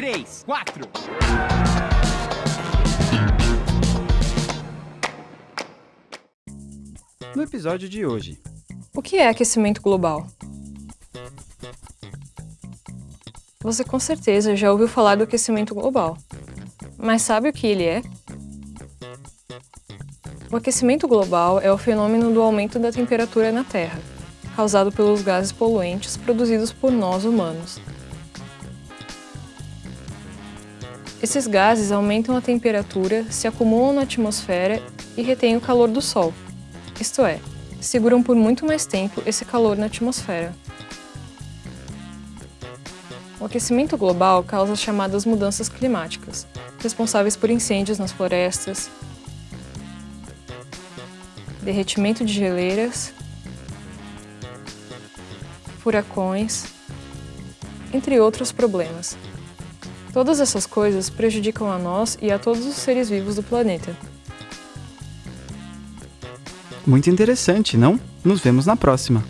três, quatro. No episódio de hoje, O que é aquecimento global? Você com certeza já ouviu falar do aquecimento global. Mas sabe o que ele é? O aquecimento global é o fenômeno do aumento da temperatura na Terra, causado pelos gases poluentes produzidos por nós humanos. Esses gases aumentam a temperatura, se acumulam na atmosfera e retêm o calor do Sol, isto é, seguram por muito mais tempo esse calor na atmosfera. O aquecimento global causa as chamadas mudanças climáticas, responsáveis por incêndios nas florestas, derretimento de geleiras, furacões, entre outros problemas. Todas essas coisas prejudicam a nós e a todos os seres vivos do planeta. muito interessante, não? Nos vemos na próxima.